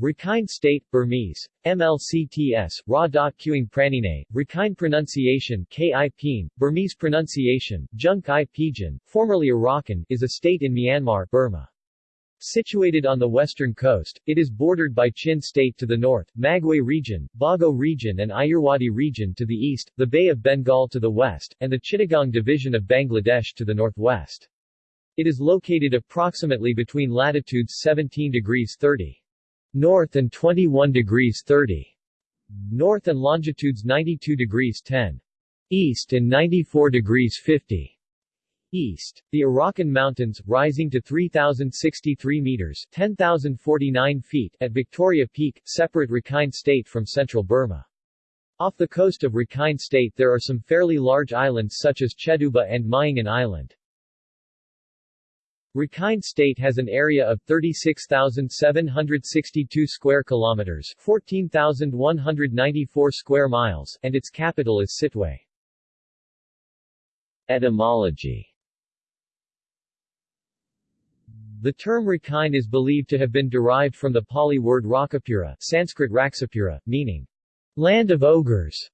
Rakhine State, Burmese, MLCTS, Ra dot Quing Pranine, Rakhine pronunciation Ki Burmese pronunciation, Junk i Pijin, formerly Arakan, is a state in Myanmar, Burma. Situated on the western coast, it is bordered by Chin State to the north, Magway Region, Bago Region and Irrawaddy Region to the east, the Bay of Bengal to the west, and the Chittagong Division of Bangladesh to the northwest. It is located approximately between latitudes 17 degrees 30 north and 21 degrees 30 north and longitudes 92 degrees 10 east and 94 degrees 50 east. The Arakan Mountains, rising to 3,063 meters 10,049 feet at Victoria Peak, separate Rakhine State from central Burma. Off the coast of Rakhine State there are some fairly large islands such as Cheduba and Myingan Island. Rakhine State has an area of 36,762 square kilometers, 14,194 square miles, and its capital is Sittwe. Etymology The term Rakhine is believed to have been derived from the Pali word Rakapura, Sanskrit Raksapura, meaning land of ogres.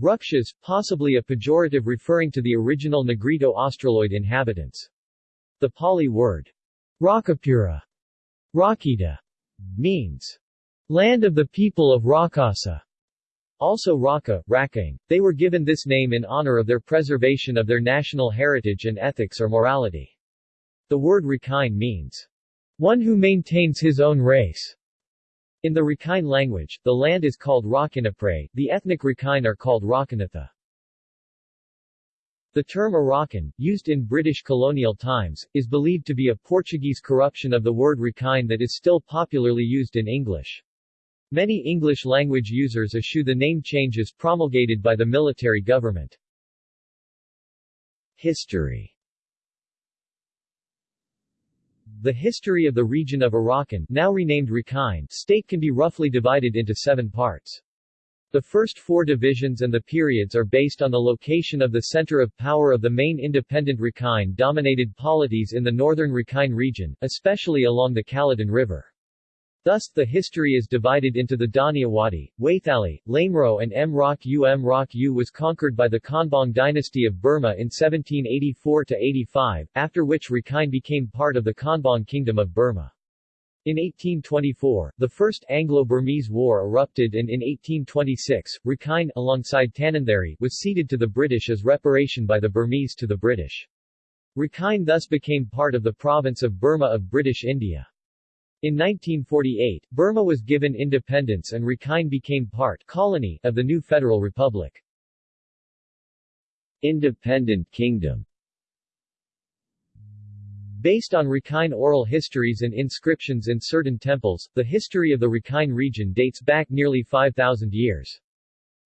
Rukshas, possibly a pejorative referring to the original Negrito-Australoid inhabitants. The Pali word Rakapura Rakita means land of the people of Rakasa. Also Raka, Rakang. They were given this name in honor of their preservation of their national heritage and ethics or morality. The word Rakhine means one who maintains his own race. In the Rakhine language, the land is called Rakinapre, the ethnic Rakhine are called Rakanatha. The term Arakan, used in British colonial times, is believed to be a Portuguese corruption of the word Rakhine that is still popularly used in English. Many English-language users eschew the name changes promulgated by the military government. History The history of the region of Arakan, now renamed Rakhine, state can be roughly divided into seven parts. The first four divisions and the periods are based on the location of the center of power of the main independent Rakhine-dominated polities in the northern Rakhine region, especially along the Kaladan River. Thus, the history is divided into the Daniawadi, Waithali, Lemro and Mrauk U. Mrauk U was conquered by the Konbaung dynasty of Burma in 1784-85, after which Rakhine became part of the Konbaung Kingdom of Burma. In 1824, the First Anglo-Burmese War erupted and in 1826, Rakhine, alongside Tanintharyi, was ceded to the British as reparation by the Burmese to the British. Rakhine thus became part of the province of Burma of British India. In 1948, Burma was given independence and Rakhine became part colony of the new Federal Republic. Independent Kingdom Based on Rakhine oral histories and inscriptions in certain temples, the history of the Rakhine region dates back nearly 5,000 years.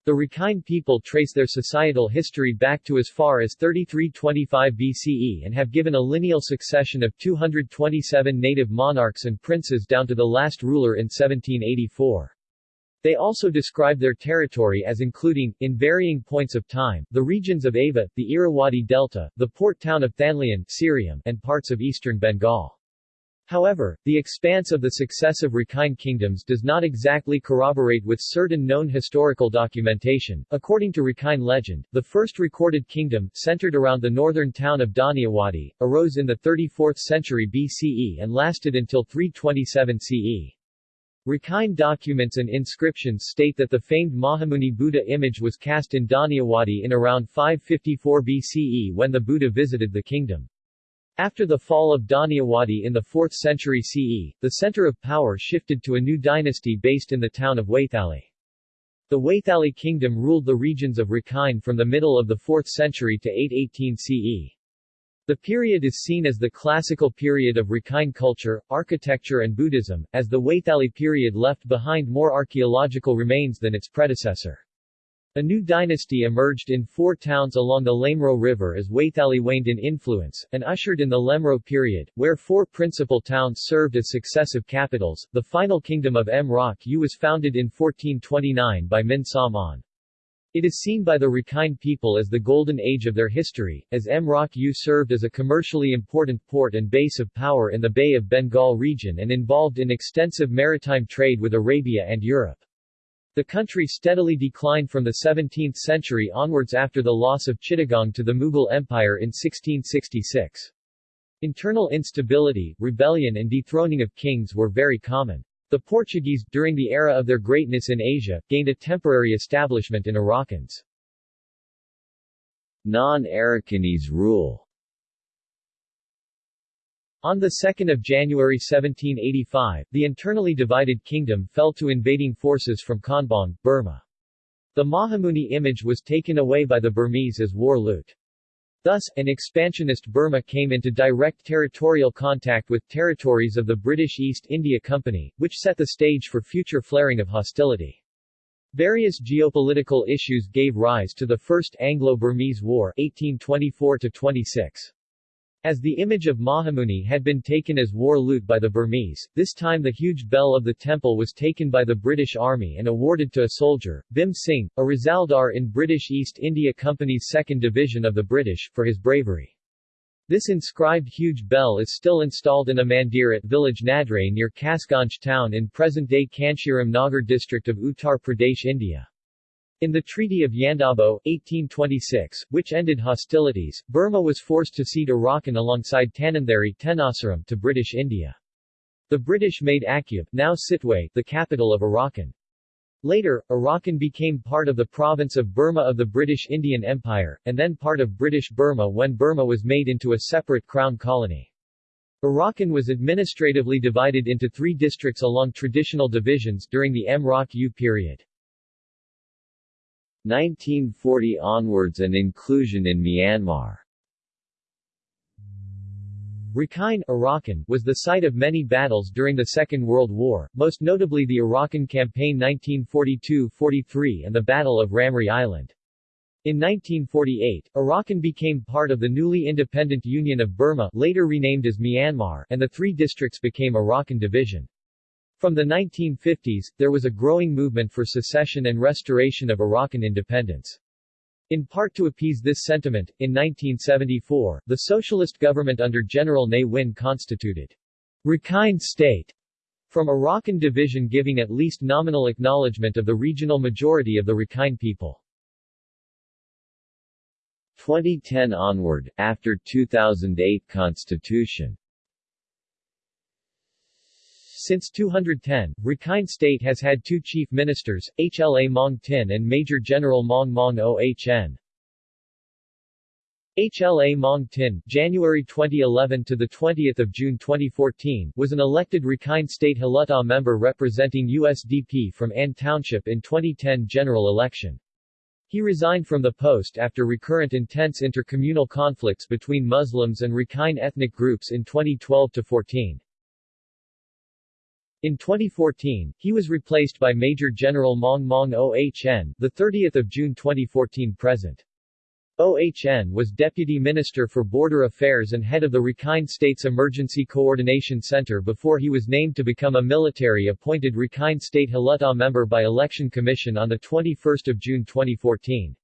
The Rakhine people trace their societal history back to as far as 3325 BCE and have given a lineal succession of 227 native monarchs and princes down to the last ruler in 1784. They also describe their territory as including, in varying points of time, the regions of Ava, the Irrawaddy Delta, the port town of Thanlyin, Syriam, and parts of eastern Bengal. However, the expanse of the successive Rakhine kingdoms does not exactly corroborate with certain known historical documentation. According to Rakhine legend, the first recorded kingdom, centered around the northern town of Daniawadi, arose in the 34th century BCE and lasted until 327 CE. Rakhine documents and inscriptions state that the famed Mahamuni Buddha image was cast in Daniawadi in around 554 BCE when the Buddha visited the kingdom. After the fall of Daniawadi in the 4th century CE, the center of power shifted to a new dynasty based in the town of Waithali. The Waithali kingdom ruled the regions of Rakhine from the middle of the 4th century to 818 CE. The period is seen as the classical period of Rakhine culture, architecture and Buddhism, as the Waithali period left behind more archaeological remains than its predecessor. A new dynasty emerged in four towns along the Lemro River as Waithali waned in influence, and ushered in the Lemro period, where four principal towns served as successive capitals. The final kingdom of Mrauk U was founded in 1429 by Min Sa It is seen by the Rakhine people as the golden age of their history, as Mrauk-U served as a commercially important port and base of power in the Bay of Bengal region and involved in extensive maritime trade with Arabia and Europe. The country steadily declined from the 17th century onwards after the loss of Chittagong to the Mughal Empire in 1666. Internal instability, rebellion and dethroning of kings were very common. The Portuguese, during the era of their greatness in Asia, gained a temporary establishment in Arakan's non-Arakanese rule. On 2 January 1785, the internally divided kingdom fell to invading forces from Konbaung, Burma. The Mahamuni image was taken away by the Burmese as war loot. Thus, an expansionist Burma came into direct territorial contact with territories of the British East India Company, which set the stage for future flaring of hostility. Various geopolitical issues gave rise to the First Anglo-Burmese War 1824-26. As the image of Mahamuni had been taken as war loot by the Burmese, this time the huge bell of the temple was taken by the British Army and awarded to a soldier, Bhim Singh, a Risaldar in British East India Company's 2nd Division of the British, for his bravery. This inscribed huge bell is still installed in a mandir at village Nadre near Kasganj town in present-day Kanshiram Nagar district of Uttar Pradesh, India. In the Treaty of Yandabo, 1826, which ended hostilities, Burma was forced to cede Arakan alongside Tanintharyi Tenasserim to British India. The British made Akyab now Sittwe, the capital of Arakan. Later, Arakan became part of the province of Burma of the British Indian Empire, and then part of British Burma when Burma was made into a separate crown colony. Arakan was administratively divided into three districts along traditional divisions during the Mrauk-U period. 1940 onwards and inclusion in Myanmar Rakhine Arakan was the site of many battles during the Second World War, most notably the Arakan Campaign 1942-43 and the Battle of Ramree Island. In 1948, Arakan became part of the newly independent Union of Burma later renamed as Myanmar and the three districts became Arakan Division. From the 1950s, there was a growing movement for secession and restoration of Arakan independence. In part to appease this sentiment, in 1974, the socialist government under General Ne Win constituted Rakhine State from Arakan division giving at least nominal acknowledgement of the regional majority of the Rakhine people. 2010 onward, after 2008 constitution since 210, Rakhine State has had two chief ministers, HLA Maung Tin and Major General Maung Maung OHN. HLA Maung Tin, January 2011 to the 20th of June 2014, was an elected Rakhine State Hluttaw member representing USDP from An Township in 2010 general election. He resigned from the post after recurrent intense intercommunal conflicts between Muslims and Rakhine ethnic groups in 2012-14. In 2014, he was replaced by Major General Maung Maung OHN, the 30th of June 2014 present. OHN was Deputy Minister for Border Affairs and head of the Rakhine State's Emergency Coordination Center before he was named to become a military-appointed Rakhine State Hluttaw member by Election Commission on 21 June 2014.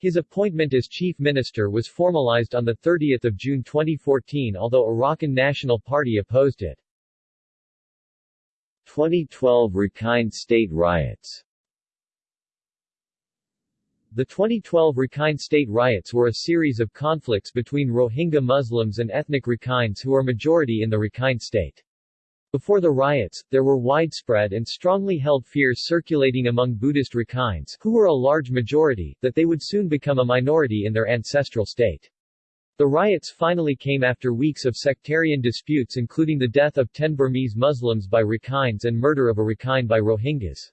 His appointment as Chief Minister was formalized on 30 June 2014 although Arakan National Party opposed it. 2012 Rakhine State riots The 2012 Rakhine State riots were a series of conflicts between Rohingya Muslims and ethnic Rakhines who are majority in the Rakhine State. Before the riots, there were widespread and strongly held fears circulating among Buddhist Rakhines, who were a large majority, that they would soon become a minority in their ancestral state. The riots finally came after weeks of sectarian disputes including the death of 10 Burmese Muslims by Rakhines and murder of a Rakhine by Rohingyas.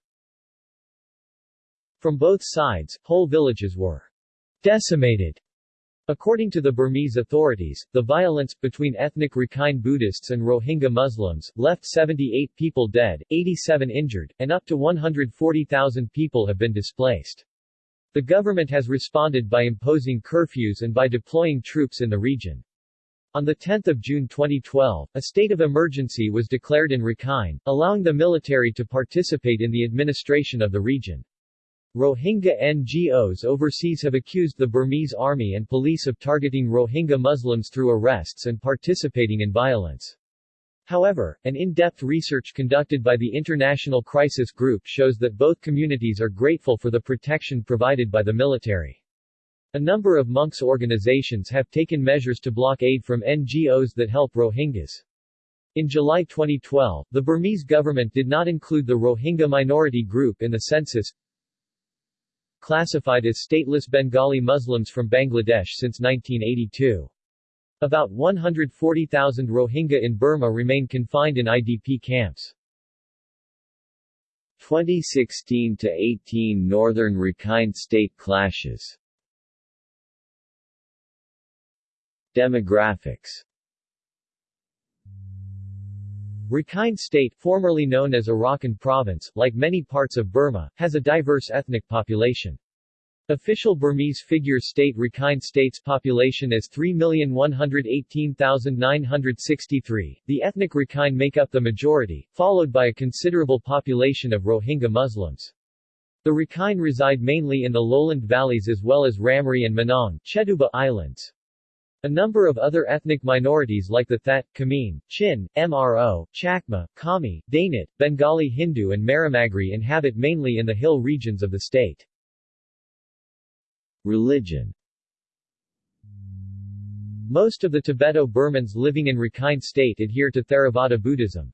From both sides, whole villages were decimated. According to the Burmese authorities, the violence, between ethnic Rakhine Buddhists and Rohingya Muslims, left 78 people dead, 87 injured, and up to 140,000 people have been displaced. The government has responded by imposing curfews and by deploying troops in the region. On 10 June 2012, a state of emergency was declared in Rakhine, allowing the military to participate in the administration of the region. Rohingya NGOs overseas have accused the Burmese army and police of targeting Rohingya Muslims through arrests and participating in violence. However, an in-depth research conducted by the International Crisis Group shows that both communities are grateful for the protection provided by the military. A number of monks' organizations have taken measures to block aid from NGOs that help Rohingyas. In July 2012, the Burmese government did not include the Rohingya minority group in the census, classified as stateless Bengali Muslims from Bangladesh since 1982. About 140,000 Rohingya in Burma remain confined in IDP camps. 2016-18 Northern Rakhine State clashes Demographics Rakhine State, formerly known as Arakan Province, like many parts of Burma, has a diverse ethnic population. Official Burmese figures state Rakhine State's population as 3,118,963. The ethnic Rakhine make up the majority, followed by a considerable population of Rohingya Muslims. The Rakhine reside mainly in the lowland valleys as well as Ramree and Manaung Cheduba Islands. A number of other ethnic minorities like the That, Kameen, Chin, Mro, Chakma, Kami, Dainit, Bengali Hindu and Maramagri inhabit mainly in the hill regions of the state. Religion Most of the Tibeto-Burmans living in Rakhine State adhere to Theravada Buddhism.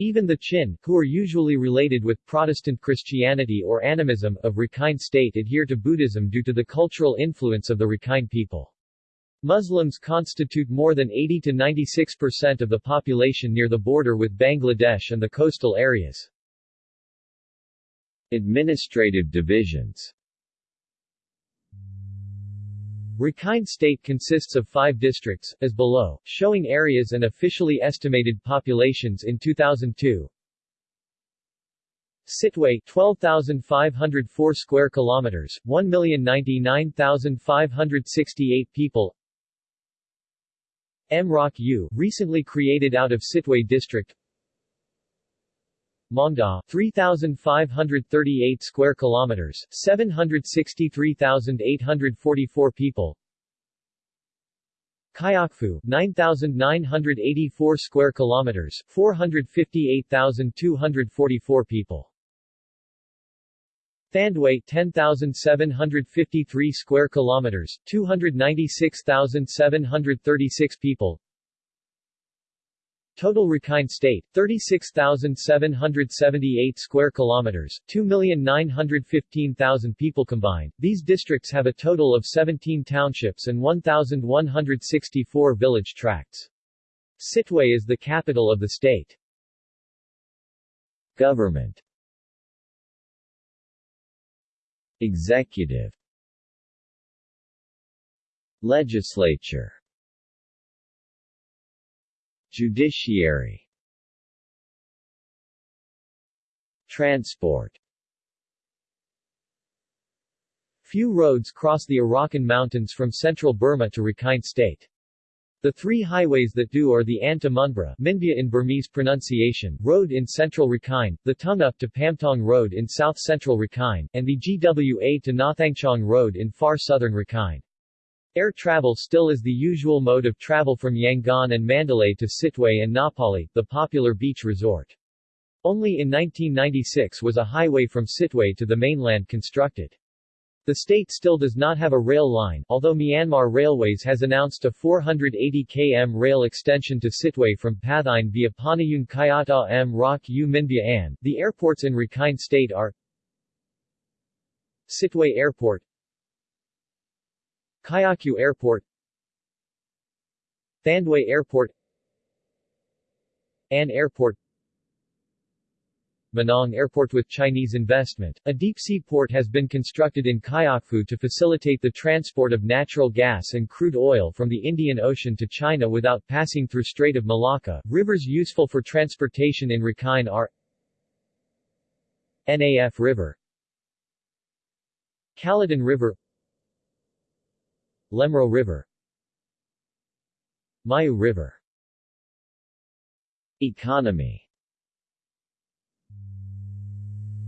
Even the Chin, who are usually related with Protestant Christianity or animism, of Rakhine State adhere to Buddhism due to the cultural influence of the Rakhine people. Muslims constitute more than 80 to 96% of the population near the border with Bangladesh and the coastal areas. Administrative divisions Rakhine State consists of five districts, as below, showing areas and officially estimated populations in 2002. Sittwe 12,504 square kilometers, 1,099,568 people Mrauk U, recently created out of Sittwe district Maungdaw 3538 square kilometers 763,844 people Kyaukphyu 9984 square kilometers 458,244 people Thandwe 10,753 square kilometers, 296,736 people. Total Rakhine State 36,778 square kilometers, 2,915,000 people combined. These districts have a total of 17 townships and 1,164 village tracts. Sittwe is the capital of the state. Government Executive Legislature Judiciary Transport Few roads cross the Arakan Mountains from central Burma to Rakhine State. The three highways that do are the Anta Munbra in Burmese pronunciation Road in central Rakhine, the Tungup to Pamtong Road in south-central Rakhine, and the GWA to Nathangchong Road in far southern Rakhine. Air travel still is the usual mode of travel from Yangon and Mandalay to Sittwe and Ngapali, the popular beach resort. Only in 1996 was a highway from Sittwe to the mainland constructed. The state still does not have a rail line, although Myanmar Railways has announced a 480 km rail extension to Sittwe from Pathein via Panayun Kayata Mrauk U Minbya An. The airports in Rakhine State are Sittwe Airport Kyaukphyu Airport Thandwe Airport An Airport Manaung Airport with Chinese investment. A deep-sea port has been constructed in Kyaukphyu to facilitate the transport of natural gas and crude oil from the Indian Ocean to China without passing through Strait of Malacca. Rivers useful for transportation in Rakhine are Naf River Kaladan River Lemro River Mayu River Economy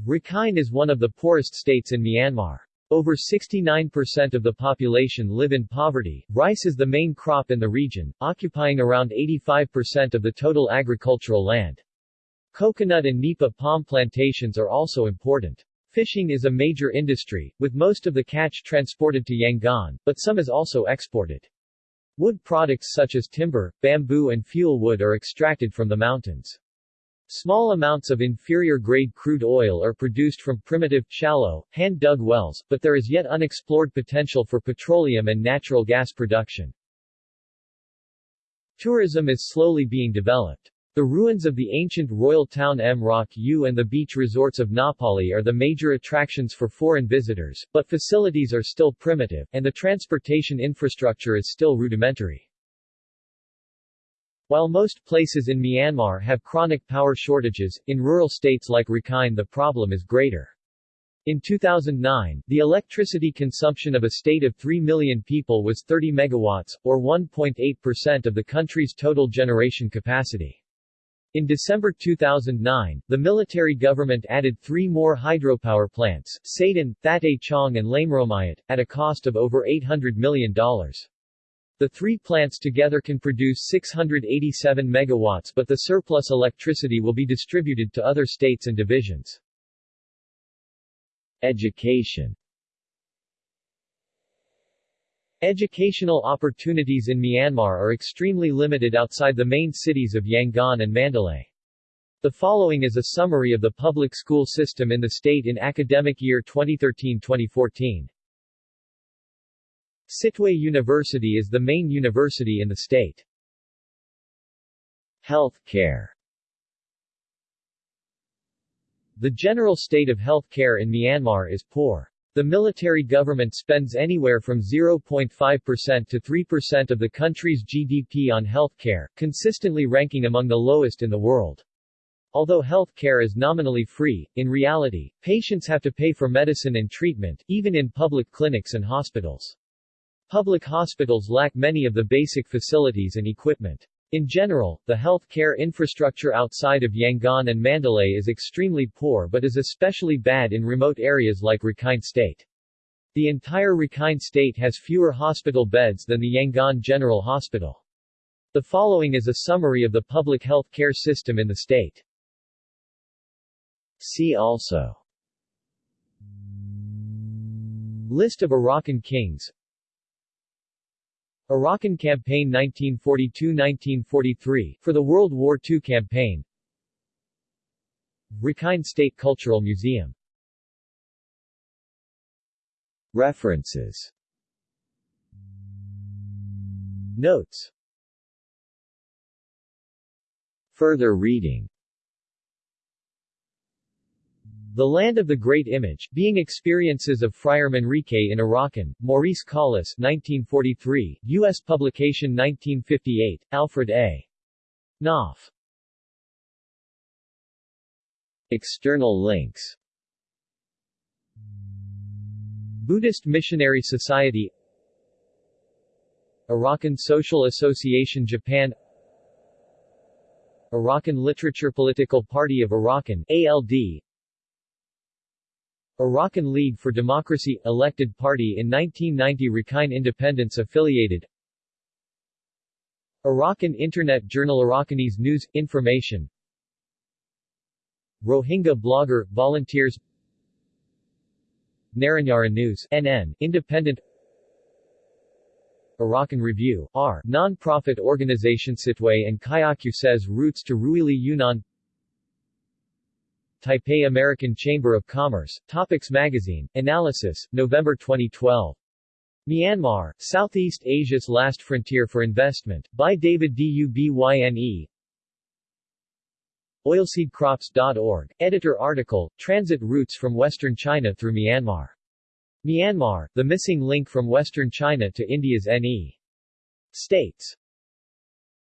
Rakhine is one of the poorest states in Myanmar. Over 69% of the population live in poverty. Rice is the main crop in the region, occupying around 85% of the total agricultural land. Coconut and nipa palm plantations are also important. Fishing is a major industry, with most of the catch transported to Yangon, but some is also exported. Wood products such as timber, bamboo and fuel wood are extracted from the mountains. Small amounts of inferior-grade crude oil are produced from primitive, shallow, hand-dug wells, but there is yet unexplored potential for petroleum and natural gas production. Tourism is slowly being developed. The ruins of the ancient royal town Mrauk U and the beach resorts of Ngapali are the major attractions for foreign visitors, but facilities are still primitive, and the transportation infrastructure is still rudimentary. While most places in Myanmar have chronic power shortages, in rural states like Rakhine the problem is greater. In 2009, the electricity consumption of a state of 3 million people was 30 megawatts, or 1.8% of the country's total generation capacity. In December 2009, the military government added three more hydropower plants, Sadan, Thatay Chong and Lameromyat, at a cost of over $800 million. The three plants together can produce 687 megawatts but the surplus electricity will be distributed to other states and divisions. Education Educational opportunities in Myanmar are extremely limited outside the main cities of Yangon and Mandalay. The following is a summary of the public school system in the state in academic year 2013-2014. Sittwe University is the main university in the state. Health care The general state of health care in Myanmar is poor. The military government spends anywhere from 0.5% to 3% of the country's GDP on health care, consistently ranking among the lowest in the world. Although health care is nominally free, in reality, patients have to pay for medicine and treatment, even in public clinics and hospitals. Public hospitals lack many of the basic facilities and equipment. In general, the health care infrastructure outside of Yangon and Mandalay is extremely poor but is especially bad in remote areas like Rakhine State. The entire Rakhine State has fewer hospital beds than the Yangon General Hospital. The following is a summary of the public health care system in the state. See also List of Arakan kings Arakan Campaign 1942–1943 for the World War II campaign. Rakhine State Cultural Museum. References. Notes. Further reading The Land of the Great Image, Being Experiences of Friar Manrique in Arakan, Maurice Collis 1943, U.S. publication 1958, Alfred A. Knopf. External links Buddhist Missionary Society Arakan Social Association Japan Arakan Literature Political Party of Arakan ALD Arakan League for Democracy – elected party in 1990 Rakhine Independence affiliated. Arakan Internet Journal Arakanese News – Information. Rohingya blogger – volunteers. Narinjara News NN, Independent. Arakan Review R, non-profit organization Sittwe and Kyaku says Roots to Ruili Yunnan Taipei American Chamber of Commerce, Topics Magazine, Analysis, November 2012. Myanmar, Southeast Asia's Last Frontier for Investment, by David Dubyne. Oilseedcrops.org, editor article, Transit Routes from Western China through Myanmar. Myanmar, the missing link from Western China to India's NE. States.